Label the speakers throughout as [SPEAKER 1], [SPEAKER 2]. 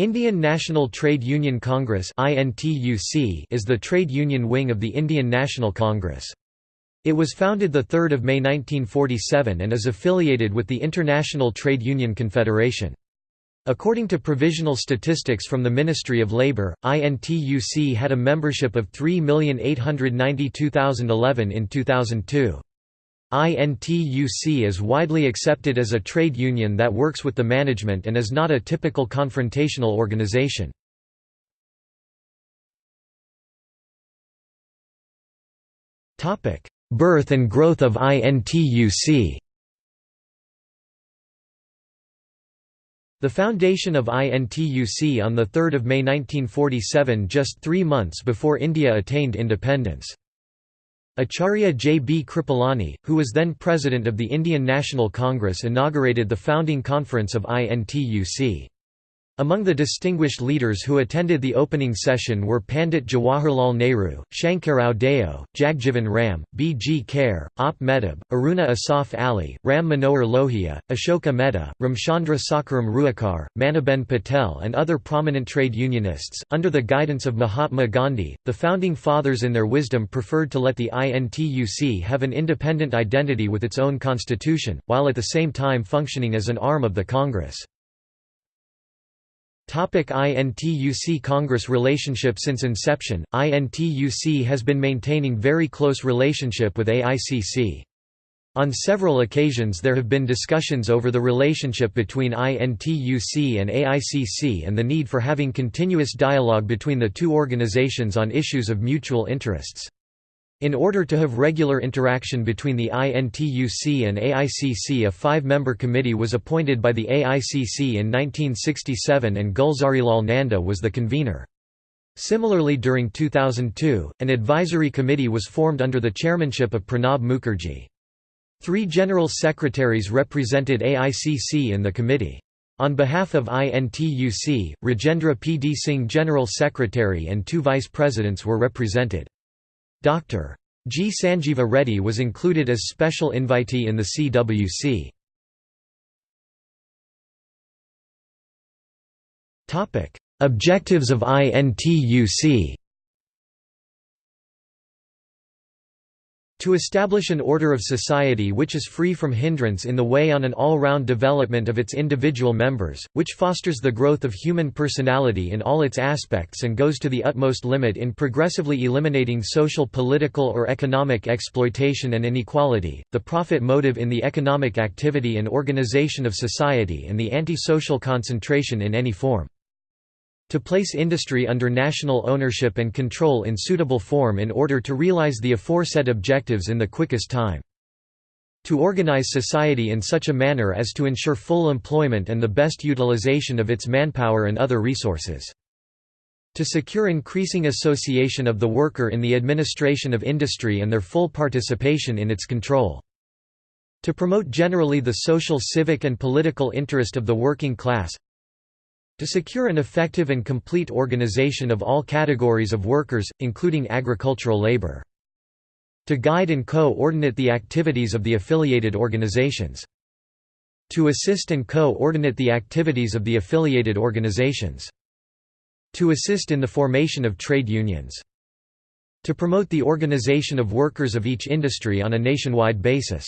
[SPEAKER 1] Indian National Trade Union Congress is the trade union wing of the Indian National Congress. It was founded 3 May 1947 and is affiliated with the International Trade Union Confederation. According to provisional statistics from the Ministry of Labour, INTUC had a membership of 3,892,011 in 2002. INTUC is widely accepted as a trade union that works with the management and is not a typical confrontational organization. Birth and growth of INTUC The foundation of INTUC on 3 May 1947 just three months before India attained independence. Acharya J. B. Kripalani, who was then president of the Indian National Congress inaugurated the founding conference of INTUC. Among the distinguished leaders who attended the opening session were Pandit Jawaharlal Nehru, Shankarrao Deo, Jagjivan Ram, B. G. Kher, Op Mehtab, Aruna Asaf Ali, Ram Manohar Lohia, Ashoka Mehta, Ramchandra Sakaram Ruikar, Maniben Patel, and other prominent trade unionists. Under the guidance of Mahatma Gandhi, the founding fathers in their wisdom preferred to let the INTUC have an independent identity with its own constitution, while at the same time functioning as an arm of the Congress. INTUC Congress relationship Since inception, INTUC has been maintaining very close relationship with AICC. On several occasions there have been discussions over the relationship between INTUC and AICC and the need for having continuous dialogue between the two organizations on issues of mutual interests. In order to have regular interaction between the INTUC and AICC a five-member committee was appointed by the AICC in 1967 and Gulzarilal Nanda was the convener. Similarly during 2002, an advisory committee was formed under the chairmanship of Pranab Mukherjee. Three general secretaries represented AICC in the committee. On behalf of INTUC, Rajendra P. D. Singh General Secretary and two vice presidents were represented. Dr. G. Sanjeeva Reddy was included as special invitee in the CWC. Objectives of INTUC To establish an order of society which is free from hindrance in the way on an all-round development of its individual members, which fosters the growth of human personality in all its aspects and goes to the utmost limit in progressively eliminating social political or economic exploitation and inequality, the profit motive in the economic activity and organization of society and the anti-social concentration in any form to place industry under national ownership and control in suitable form in order to realize the aforesaid objectives in the quickest time. To organize society in such a manner as to ensure full employment and the best utilization of its manpower and other resources. To secure increasing association of the worker in the administration of industry and their full participation in its control. To promote generally the social civic and political interest of the working class to secure an effective and complete organization of all categories of workers, including agricultural labor. To guide and co-ordinate the activities of the affiliated organizations. To assist and co-ordinate the activities of the affiliated organizations. To assist in the formation of trade unions. To promote the organization of workers of each industry on a nationwide basis.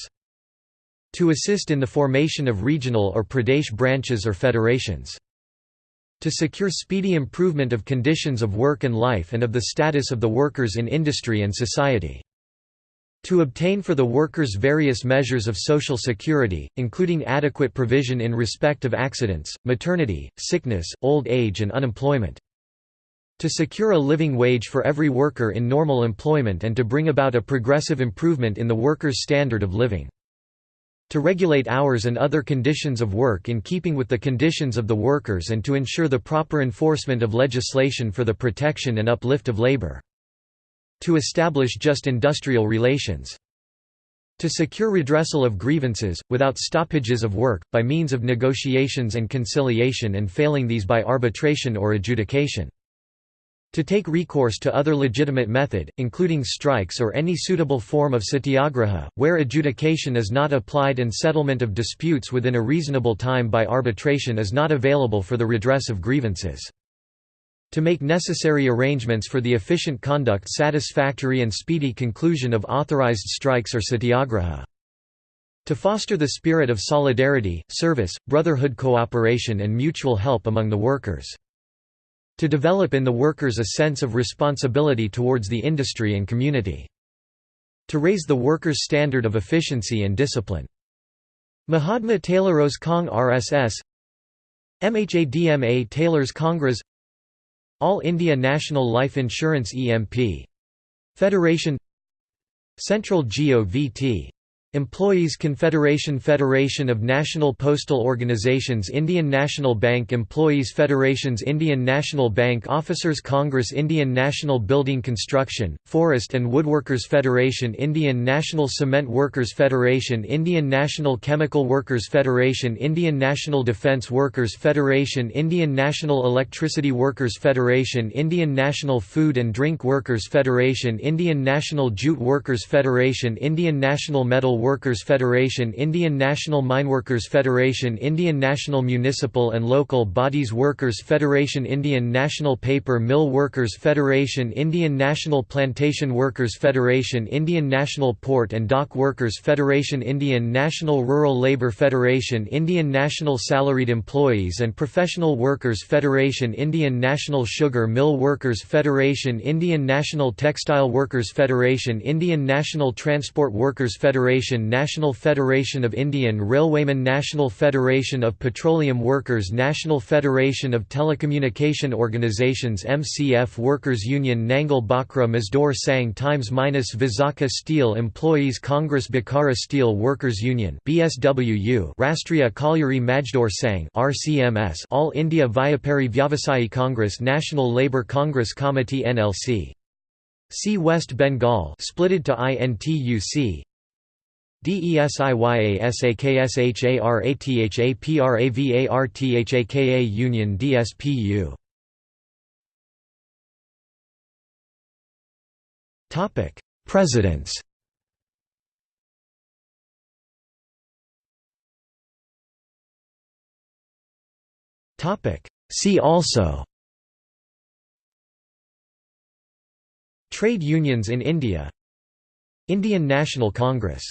[SPEAKER 1] To assist in the formation of regional or Pradesh branches or federations to secure speedy improvement of conditions of work and life and of the status of the workers in industry and society. To obtain for the workers various measures of social security, including adequate provision in respect of accidents, maternity, sickness, old age and unemployment. To secure a living wage for every worker in normal employment and to bring about a progressive improvement in the workers' standard of living to regulate hours and other conditions of work in keeping with the conditions of the workers and to ensure the proper enforcement of legislation for the protection and uplift of labor. To establish just industrial relations. To secure redressal of grievances, without stoppages of work, by means of negotiations and conciliation and failing these by arbitration or adjudication. To take recourse to other legitimate method, including strikes or any suitable form of satyagraha, where adjudication is not applied and settlement of disputes within a reasonable time by arbitration is not available for the redress of grievances. To make necessary arrangements for the efficient conduct satisfactory and speedy conclusion of authorized strikes or satyagraha. To foster the spirit of solidarity, service, brotherhood cooperation and mutual help among the workers. To develop in the workers a sense of responsibility towards the industry and community. To raise the workers' standard of efficiency and discipline. Mahatma Tailoros Kong RSS MHADMA Tailors Congress All India National Life Insurance EMP. Federation Central GOVT Employees Confederation Federation of National Postal Organizations Indian National Bank Employees Federations Indian National Bank Officers Congress Indian National Building Construction, Forest and Woodworkers Federation Indian National Cement Workers Federation Indian National Chemical Workers Federation Indian National Defence Workers Federation Indian National Electricity Workers Federation Indian National Food and Drink Workers Federation Indian National Jute Workers Federation Indian National Metal Workers Federation Indian National Mineworkers Federation Indian National Municipal and Local Bodies Workers Federation Indian National Paper Mill Workers Federation Indian National Plantation Workers Federation Indian National Port and Dock Workers Federation Indian National Rural Labour Federation Indian National Salaried Employees and Professional Workers Federation Indian National Sugar Mill Workers Federation Indian National Textile Workers Federation Indian National Transport Workers Federation National Federation of Indian Railwaymen National Federation of Petroleum Workers National Federation of Telecommunication Organizations MCF Workers Union Nangal Bakra Mazdoor Sangh Times minus Visakha Steel Employees Congress Bokaro Steel Workers Union BSWU Rashtriya Colliery Mazdoor Sangh RCMS All India Vyapari Vyavasayi Congress National Labour Congress Committee NLC See West Bengal splitted to INTUC DESIYASAKSHARATHAPRAVARTHAKA Union DSPU Topic. Presidents. Topic. See also. Trade unions in India. Indian National Congress